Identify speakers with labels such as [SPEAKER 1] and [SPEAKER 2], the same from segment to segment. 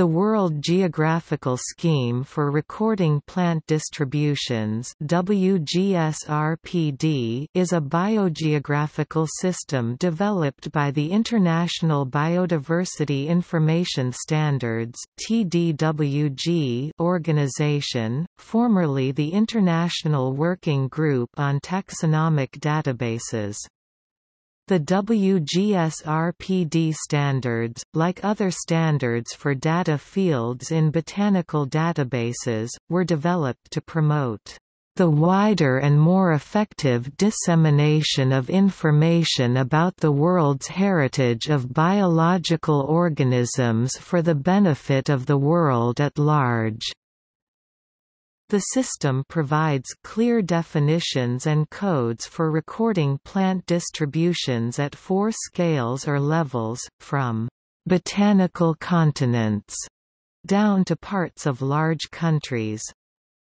[SPEAKER 1] The World Geographical Scheme for Recording Plant Distributions WGSRPD is a biogeographical system developed by the International Biodiversity Information Standards TDWG organization, formerly the International Working Group on Taxonomic Databases. The WGSRPD standards, like other standards for data fields in botanical databases, were developed to promote the wider and more effective dissemination of information about the world's heritage of biological organisms for the benefit of the world at large. The system provides clear definitions and codes for recording plant distributions at four scales or levels, from botanical continents down to parts of large countries.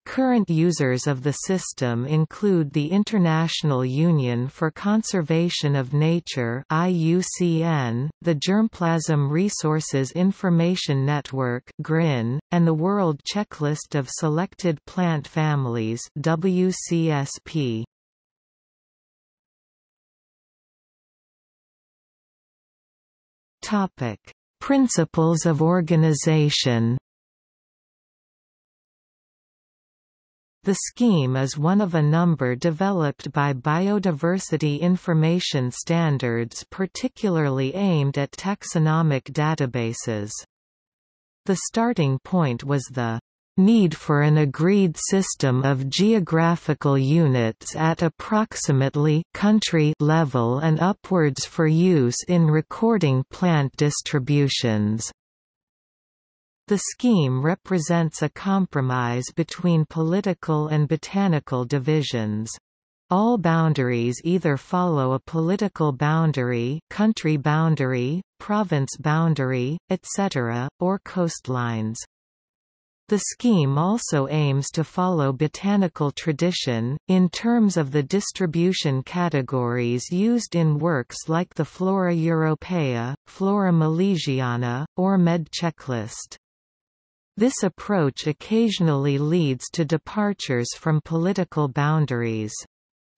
[SPEAKER 1] Current users of the system include the International Union for Conservation of Nature IUCN, the Germplasm Resources Information Network GRIN, and the World Checklist of Selected Plant Families WCSP. Topic: Principles of organization The scheme is one of a number developed by Biodiversity Information Standards particularly aimed at taxonomic databases. The starting point was the need for an agreed system of geographical units at approximately country level and upwards for use in recording plant distributions. The scheme represents a compromise between political and botanical divisions. All boundaries either follow a political boundary, country boundary, province boundary, etc., or coastlines. The scheme also aims to follow botanical tradition, in terms of the distribution categories used in works like the Flora Europaea, Flora Malesiana, or Med checklist. This approach occasionally leads to departures from political boundaries.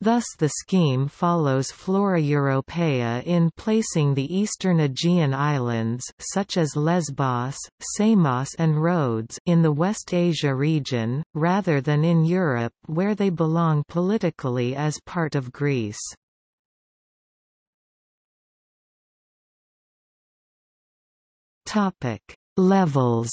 [SPEAKER 1] Thus the scheme follows Flora Europaea in placing the eastern Aegean islands such as Lesbos, Samos and Rhodes in the West Asia region, rather than in Europe where they belong politically as part of Greece. Levels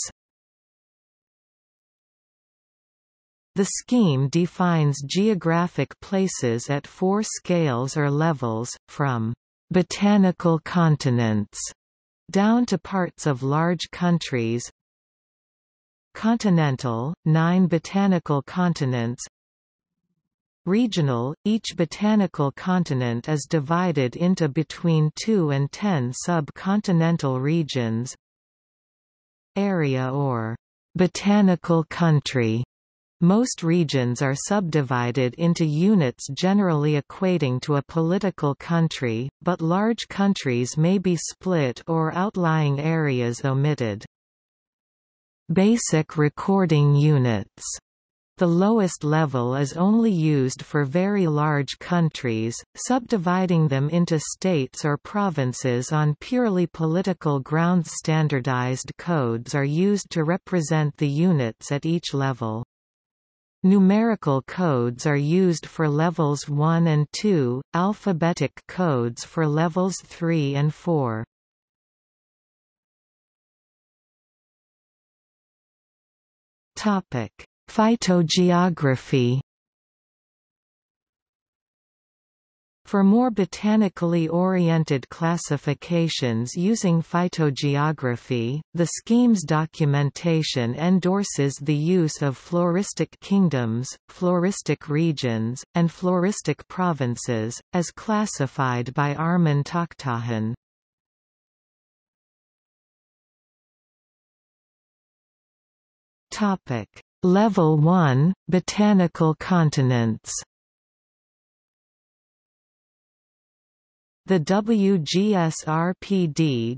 [SPEAKER 1] The scheme defines geographic places at four scales or levels, from «botanical continents» down to parts of large countries. Continental, nine botanical continents. Regional, each botanical continent is divided into between 2 and 10 sub-continental regions. Area or «botanical country» Most regions are subdivided into units generally equating to a political country, but large countries may be split or outlying areas omitted. Basic recording units the lowest level is only used for very large countries, subdividing them into states or provinces on purely political grounds. Standardized codes are used to represent the units at each level. Numerical codes are used for levels 1 and 2, alphabetic codes for levels 3 and 4. Topic: Phytogeography For more botanically oriented classifications using phytogeography, the scheme's documentation endorses the use of floristic kingdoms, floristic regions, and floristic provinces, as classified by Armen Takhtajan. Level 1 – Botanical continents The WGSRPD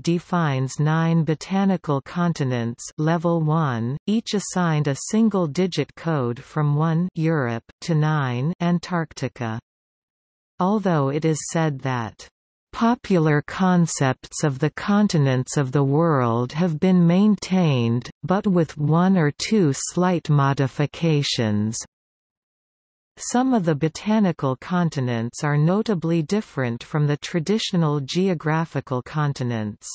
[SPEAKER 1] defines nine botanical continents level 1, each assigned a single-digit code from 1 Europe to 9 Antarctica. Although it is said that Popular concepts of the continents of the world have been maintained, but with one or two slight modifications. Some of the botanical continents are notably different from the traditional geographical continents.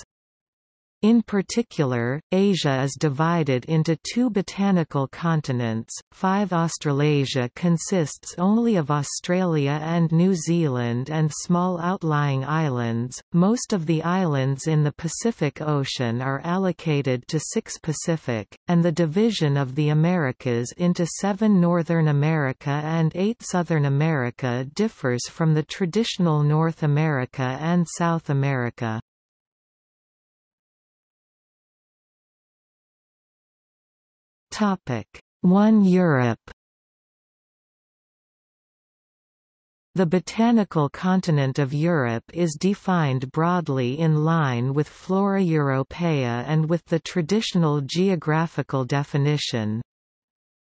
[SPEAKER 1] In particular, Asia is divided into two botanical continents. 5 Australasia consists only of Australia and New Zealand and small outlying islands. Most of the islands in the Pacific Ocean are allocated to 6 Pacific, and the division of the Americas into 7 Northern America and 8 Southern America differs from the traditional North America and South America. Topic 1 Europe The botanical continent of Europe is defined broadly in line with Flora Europaea and with the traditional geographical definition.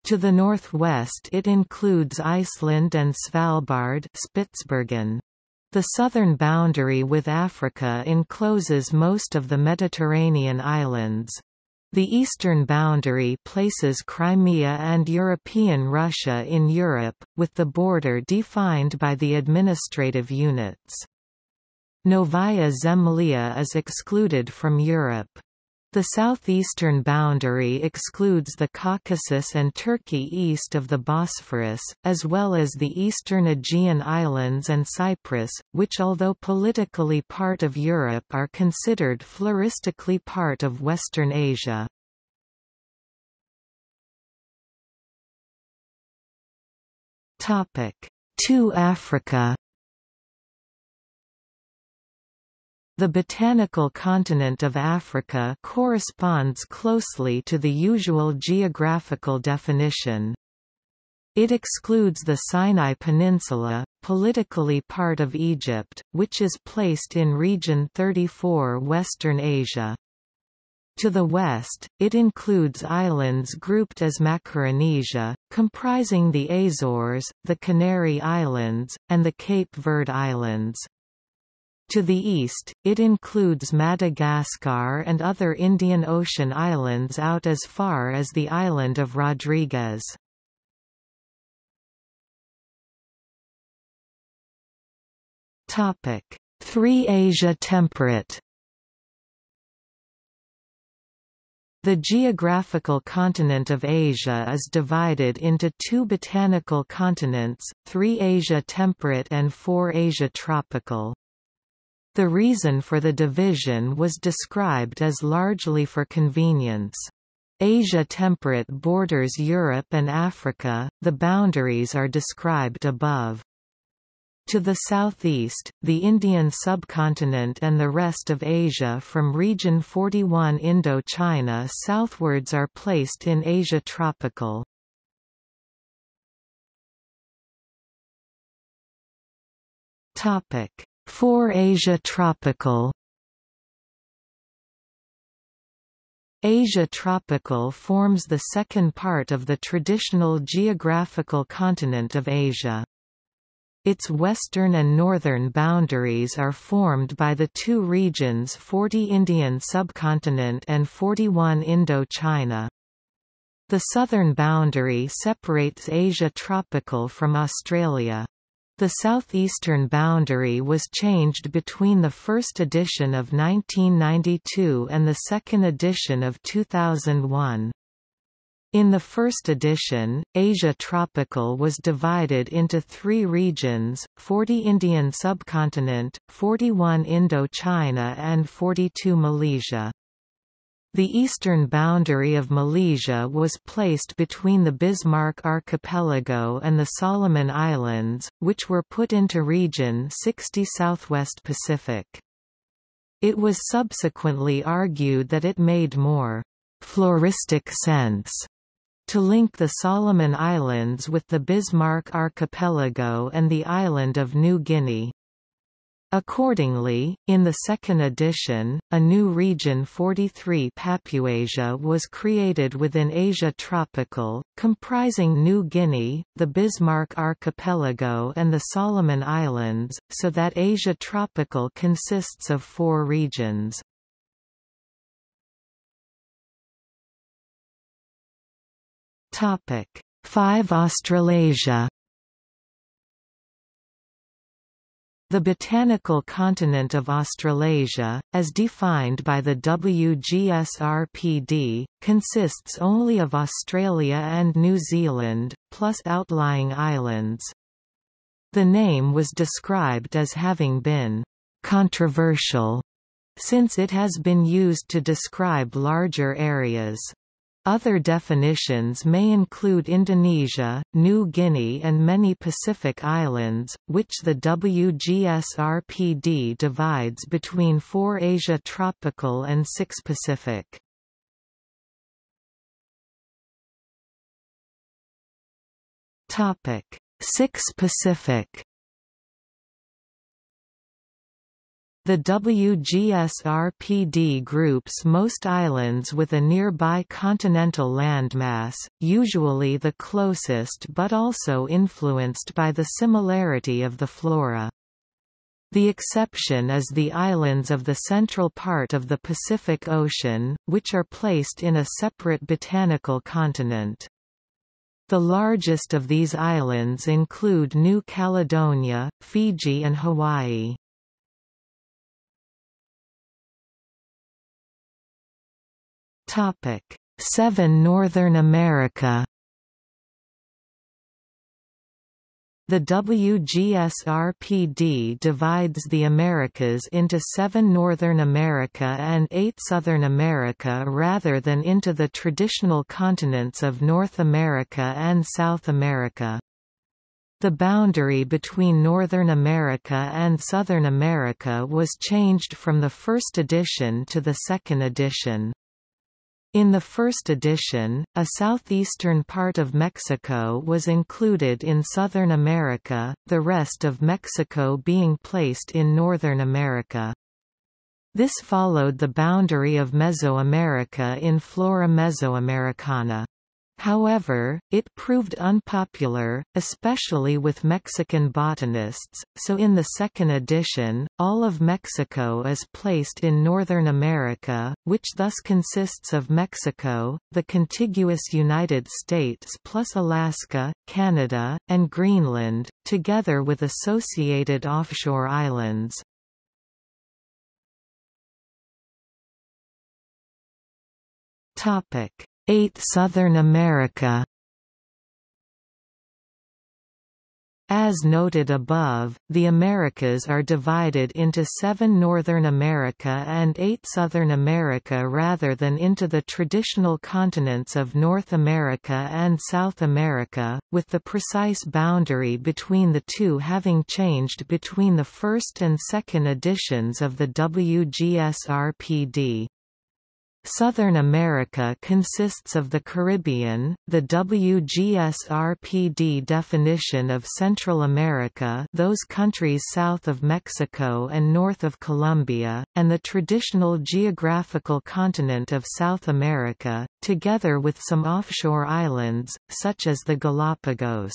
[SPEAKER 1] To the northwest it includes Iceland and Svalbard Spitsbergen. The southern boundary with Africa encloses most of the Mediterranean islands. The eastern boundary places Crimea and European Russia in Europe, with the border defined by the administrative units. Novaya Zemlya is excluded from Europe. The southeastern boundary excludes the Caucasus and Turkey east of the Bosphorus, as well as the eastern Aegean Islands and Cyprus, which although politically part of Europe are considered floristically part of Western Asia. To Africa The botanical continent of Africa corresponds closely to the usual geographical definition. It excludes the Sinai Peninsula, politically part of Egypt, which is placed in Region 34 Western Asia. To the west, it includes islands grouped as Macaronesia, comprising the Azores, the Canary Islands, and the Cape Verde Islands. To the east, it includes Madagascar and other Indian Ocean islands out as far as the island of Rodrigues. Three Asia temperate The geographical continent of Asia is divided into two botanical continents, three Asia temperate and four Asia tropical. The reason for the division was described as largely for convenience. Asia temperate borders Europe and Africa, the boundaries are described above. To the southeast, the Indian subcontinent and the rest of Asia from Region 41 Indo-China southwards are placed in Asia tropical. Topic: for Asia tropical Asia tropical forms the second part of the traditional geographical continent of Asia. Its western and northern boundaries are formed by the two regions 40 Indian subcontinent and 41 Indo-China. The southern boundary separates Asia tropical from Australia. The southeastern boundary was changed between the first edition of 1992 and the second edition of 2001. In the first edition, Asia Tropical was divided into three regions, 40 Indian subcontinent, 41 Indo-China and 42 Malesia. The eastern boundary of Malesia was placed between the Bismarck Archipelago and the Solomon Islands, which were put into Region 60 Southwest Pacific. It was subsequently argued that it made more floristic sense to link the Solomon Islands with the Bismarck Archipelago and the island of New Guinea. Accordingly, in the second edition, a new region 43 Papuasia was created within Asia Tropical, comprising New Guinea, the Bismarck Archipelago and the Solomon Islands, so that Asia Tropical consists of four regions. Five Australasia The botanical continent of Australasia, as defined by the WGSRPD, consists only of Australia and New Zealand, plus outlying islands. The name was described as having been controversial since it has been used to describe larger areas. Other definitions may include Indonesia, New Guinea and many Pacific islands, which the WGSRPD divides between four Asia tropical and six Pacific. Six Pacific The WGSRPD groups most islands with a nearby continental landmass, usually the closest but also influenced by the similarity of the flora. The exception is the islands of the central part of the Pacific Ocean, which are placed in a separate botanical continent. The largest of these islands include New Caledonia, Fiji and Hawaii. Topic: 7 Northern America. The WGSRPD divides the Americas into seven Northern America and eight Southern America rather than into the traditional continents of North America and South America. The boundary between Northern America and Southern America was changed from the first edition to the second edition. In the first edition, a southeastern part of Mexico was included in Southern America, the rest of Mexico being placed in Northern America. This followed the boundary of Mesoamerica in Flora Mesoamericana. However, it proved unpopular, especially with Mexican botanists, so in the second edition, all of Mexico is placed in Northern America, which thus consists of Mexico, the contiguous United States plus Alaska, Canada, and Greenland, together with associated offshore islands. Topic 8 Southern America As noted above, the Americas are divided into seven Northern America and eight Southern America rather than into the traditional continents of North America and South America, with the precise boundary between the two having changed between the first and second editions of the WGSRPD. Southern America consists of the Caribbean, the WGSRPD definition of Central America those countries south of Mexico and north of Colombia, and the traditional geographical continent of South America, together with some offshore islands, such as the Galapagos.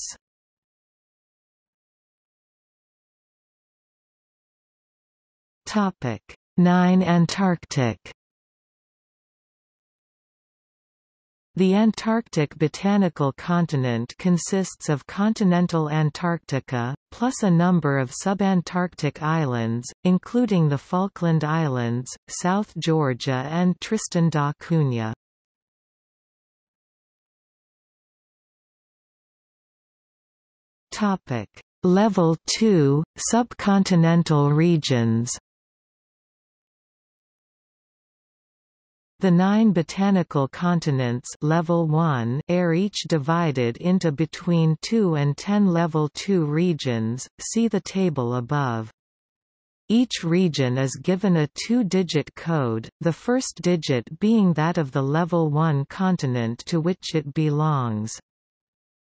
[SPEAKER 1] Nine Antarctic The Antarctic botanical continent consists of continental Antarctica, plus a number of subantarctic islands, including the Falkland Islands, South Georgia and Tristan da Cunha. Level 2, subcontinental regions The nine botanical continents level 1 are each divided into between 2 and 10 level 2 regions, see the table above. Each region is given a two-digit code, the first digit being that of the level 1 continent to which it belongs.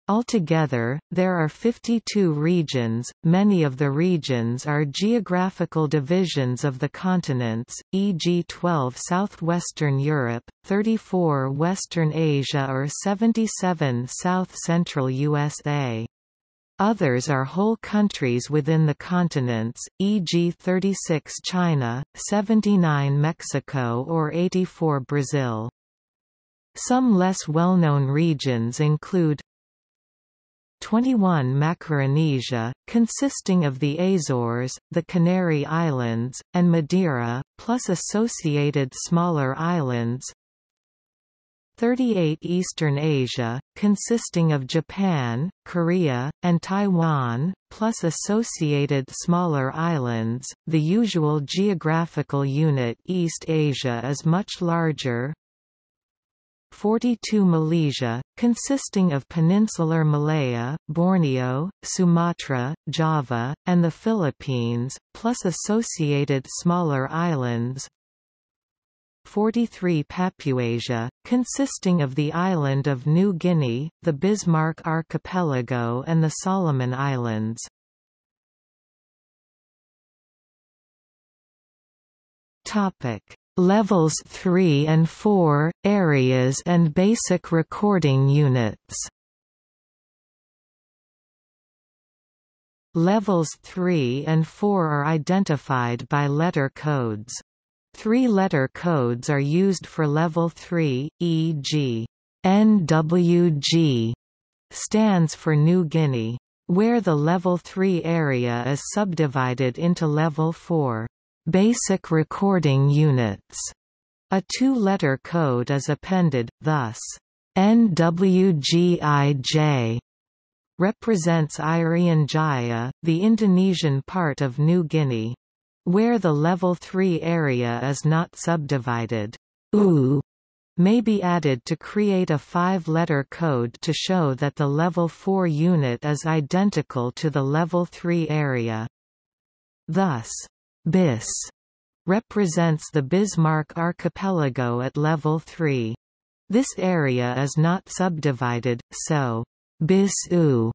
[SPEAKER 1] Altogether, there are 52 regions, many of the regions are geographical divisions of the continents, e.g. 12 southwestern Europe, 34 Western Asia or 77 south-central USA. Others are whole countries within the continents, e.g. 36 China, 79 Mexico or 84 Brazil. Some less well-known regions include 21 Macaronesia, consisting of the Azores, the Canary Islands, and Madeira, plus associated smaller islands 38 Eastern Asia, consisting of Japan, Korea, and Taiwan, plus associated smaller islands. The usual geographical unit East Asia is much larger, 42 Malesia, consisting of peninsular Malaya, Borneo, Sumatra, Java, and the Philippines, plus associated smaller islands 43 Papuasia, consisting of the island of New Guinea, the Bismarck Archipelago and the Solomon Islands. Topic Levels 3 and 4, Areas and Basic Recording Units Levels 3 and 4 are identified by letter codes. Three letter codes are used for level 3, e.g. NWG stands for New Guinea, where the level 3 area is subdivided into level 4. Basic recording units. A two-letter code is appended, thus, NWGIJ represents Irian Jaya, the Indonesian part of New Guinea. Where the level 3 area is not subdivided, U may be added to create a five-letter code to show that the level 4 unit is identical to the level 3 area. Thus, BIS represents the Bismarck archipelago at level 3. This area is not subdivided, so BIS-U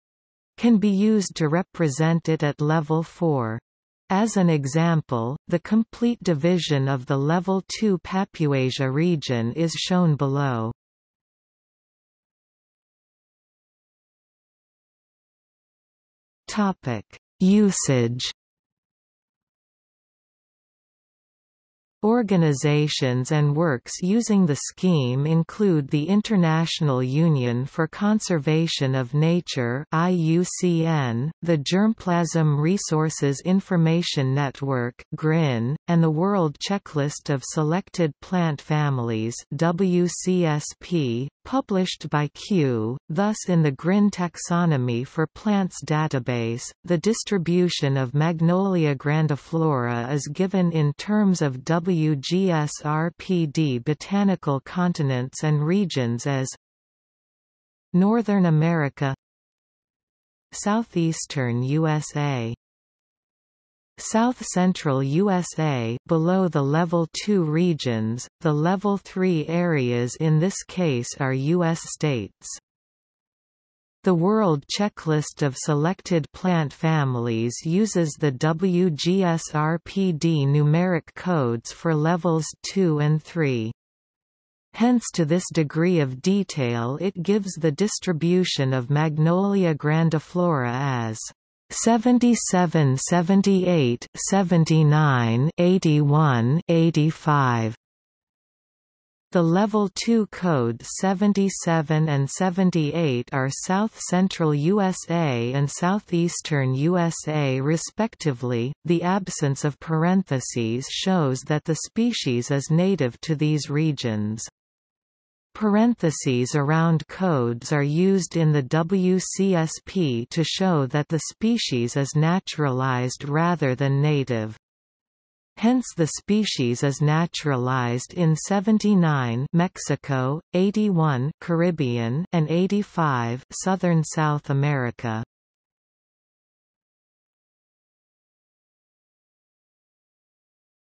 [SPEAKER 1] can be used to represent it at level 4. As an example, the complete division of the Level 2 Papuasia region is shown below. Topic: Usage Organizations and works using the scheme include the International Union for Conservation of Nature IUCN, the Germplasm Resources Information Network GRIN, and the World Checklist of Selected Plant Families WCSP, published by Kew, thus in the GRIN taxonomy for plants database, the distribution of Magnolia grandiflora is given in terms of WGSRPD botanical continents and regions as Northern America Southeastern USA South-central USA below the Level 2 regions, the Level 3 areas in this case are U.S. states. The World Checklist of Selected Plant Families uses the WGSRPD numeric codes for levels 2 and 3. Hence to this degree of detail it gives the distribution of Magnolia grandiflora as 77 78 79 81 85 the Level 2 code 77 and 78 are south-central USA and southeastern USA respectively. The absence of parentheses shows that the species is native to these regions. Parentheses around codes are used in the WCSP to show that the species is naturalized rather than native. Hence the species is naturalized in 79 Mexico, 81 Caribbean and 85 Southern South America.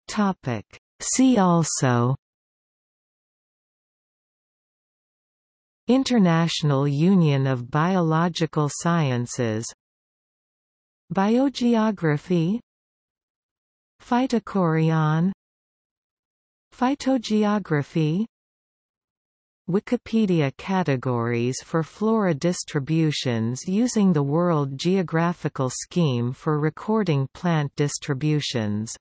[SPEAKER 1] Topic See also International Union of Biological Sciences. Biogeography. Phytochorion. Phytogeography. Wikipedia categories for flora distributions using the World Geographical Scheme for recording plant distributions